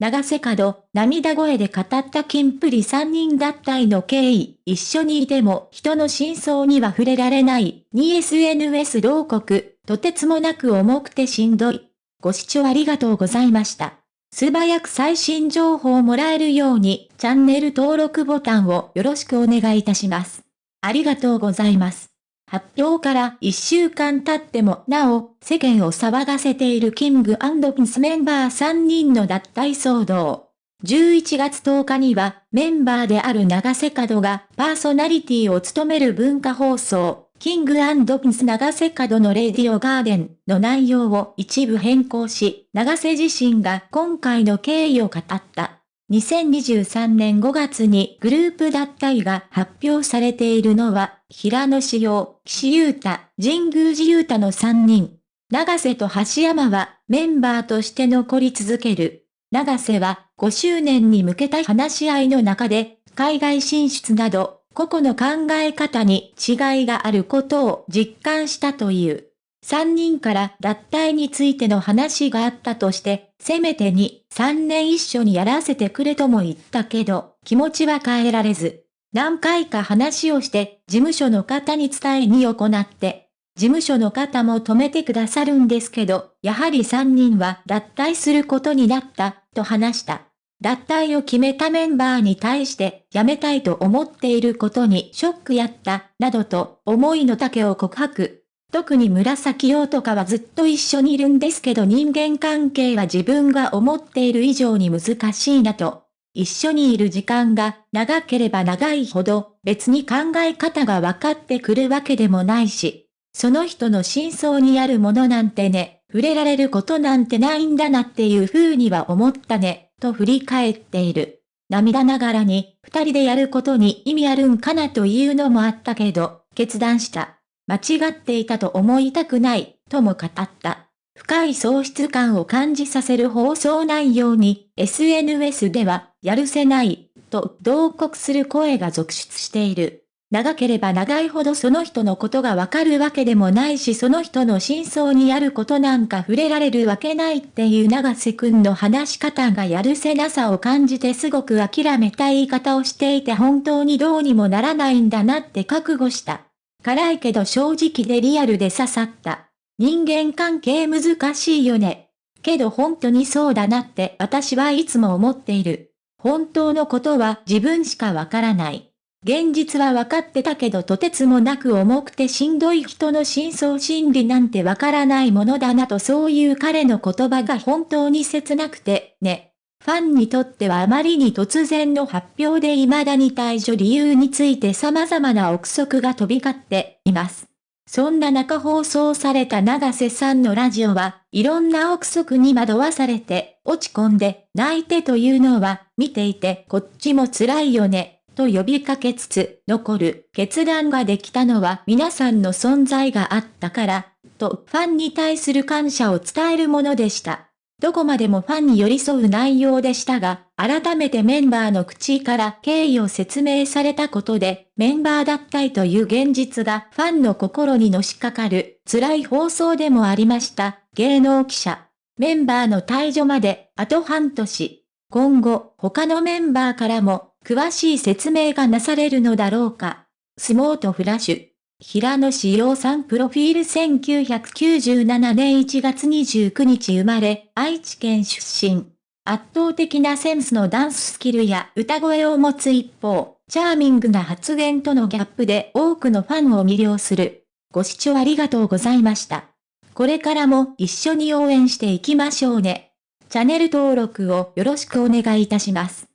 長瀬角、涙声で語ったキンプリ3人脱退の経緯、一緒にいても人の真相には触れられない、2SNS 同国、とてつもなく重くてしんどい。ご視聴ありがとうございました。素早く最新情報をもらえるように、チャンネル登録ボタンをよろしくお願いいたします。ありがとうございます。発表から1週間経ってもなお、世間を騒がせているキングピンスメンバー3人の脱退騒動。11月10日には、メンバーである長瀬角がパーソナリティを務める文化放送、キングピンス長瀬角のレディオガーデンの内容を一部変更し、長瀬自身が今回の経緯を語った。2023年5月にグループ脱退が発表されているのは、平野志陽、岸優太、神宮寺優太の3人。長瀬と橋山はメンバーとして残り続ける。長瀬は5周年に向けた話し合いの中で、海外進出など個々の考え方に違いがあることを実感したという。3人から脱退についての話があったとして、せめて2、3年一緒にやらせてくれとも言ったけど、気持ちは変えられず、何回か話をして、事務所の方に伝えに行って、事務所の方も止めてくださるんですけど、やはり3人は脱退することになった、と話した。脱退を決めたメンバーに対して辞めたいと思っていることにショックやった、などと思いの丈を告白。特に紫陽とかはずっと一緒にいるんですけど人間関係は自分が思っている以上に難しいなと。一緒にいる時間が長ければ長いほど別に考え方が分かってくるわけでもないし、その人の真相にあるものなんてね、触れられることなんてないんだなっていう風には思ったね。と振り返っている。涙ながらに、二人でやることに意味あるんかなというのもあったけど、決断した。間違っていたと思いたくない、とも語った。深い喪失感を感じさせる放送内容に、SNS では、やるせない、と同国する声が続出している。長ければ長いほどその人のことがわかるわけでもないしその人の真相にあることなんか触れられるわけないっていう長瀬くんの話し方がやるせなさを感じてすごく諦めた言い方をしていて本当にどうにもならないんだなって覚悟した。辛いけど正直でリアルで刺さった。人間関係難しいよね。けど本当にそうだなって私はいつも思っている。本当のことは自分しかわからない。現実は分かってたけどとてつもなく重くてしんどい人の真相心理なんてわからないものだなとそういう彼の言葉が本当に切なくて、ね。ファンにとってはあまりに突然の発表で未だに退場理由について様々な憶測が飛び交っています。そんな中放送された長瀬さんのラジオは、いろんな憶測に惑わされて、落ち込んで、泣いてというのは、見ていてこっちも辛いよね。と呼びかけつつ、残る決断ができたのは皆さんの存在があったから、とファンに対する感謝を伝えるものでした。どこまでもファンに寄り添う内容でしたが、改めてメンバーの口から経緯を説明されたことで、メンバー脱退という現実がファンの心にのしかかる辛い放送でもありました。芸能記者。メンバーの退場まであと半年。今後、他のメンバーからも詳しい説明がなされるのだろうか。スモートフラッシュ。平野志陽さんプロフィール1997年1月29日生まれ、愛知県出身。圧倒的なセンスのダンススキルや歌声を持つ一方、チャーミングな発言とのギャップで多くのファンを魅了する。ご視聴ありがとうございました。これからも一緒に応援していきましょうね。チャンネル登録をよろしくお願いいたします。